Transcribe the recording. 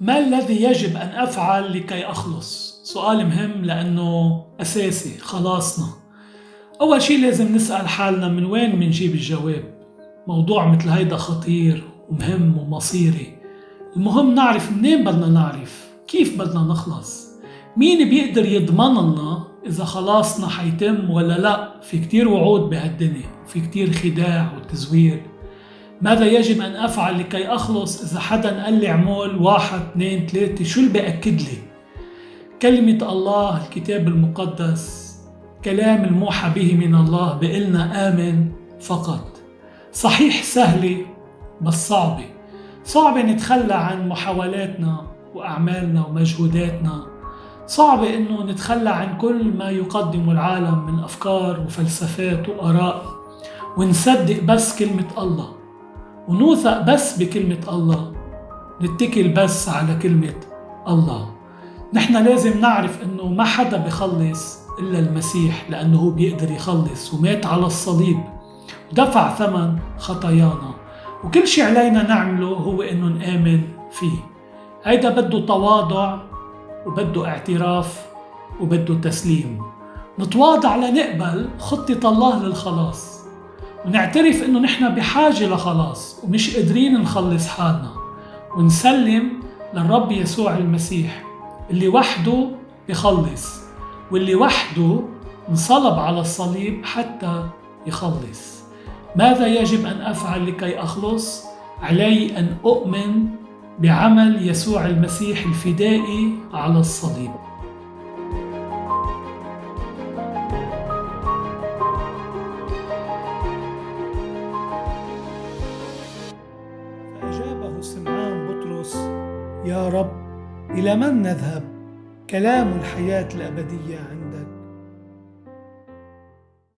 ما الذي يجب أن أفعل لكي أخلص؟ سؤال مهم لأنه أساسي خلاصنا. أول شي لازم نسأل حالنا من وين منجيب الجواب. موضوع مثل هيدا خطير ومهم ومصيري. المهم نعرف منين بدنا نعرف؟ كيف بدنا نخلص؟ مين بيقدر يضمن لنا إذا خلاصنا حيتم ولا لا؟ في كتير وعود بهالدنيا في كتير خداع وتزوير. ماذا يجب أن أفعل لكي أخلص إذا حدا قال لي اعمل واحد اثنين ثلاثة؟ شو اللي بأكد لي؟ كلمة الله الكتاب المقدس كلام الموحى به من الله بقلنا آمن فقط. صحيح سهلة بس صعبة. صعبة نتخلى عن محاولاتنا وأعمالنا ومجهوداتنا. صعب إنه نتخلى عن كل ما يقدمه العالم من أفكار وفلسفات وآراء ونصدق بس كلمة الله. ونوثق بس بكلمة الله. نتكل بس على كلمة الله. نحن لازم نعرف إنه ما حدا بخلص إلا المسيح لأنه هو بيقدر يخلص ومات على الصليب. ودفع ثمن خطايانا. وكل شيء علينا نعمله هو إنه نآمن فيه. هيدا بده تواضع وبده اعتراف وبده تسليم. نتواضع لنقبل خطة الله للخلاص. ونعترف إنه نحن بحاجة لخلاص ومش قادرين نخلص حالنا. ونسلم للرب يسوع المسيح اللي وحده بخلص واللي وحده انصلب على الصليب حتى يخلص. ماذا يجب أن أفعل لكي أخلص؟ علي أن أؤمن بعمل يسوع المسيح الفدائي على الصليب. سمعان بطرس يا رب إلى من نذهب؟ كلام الحياة الأبدية عندك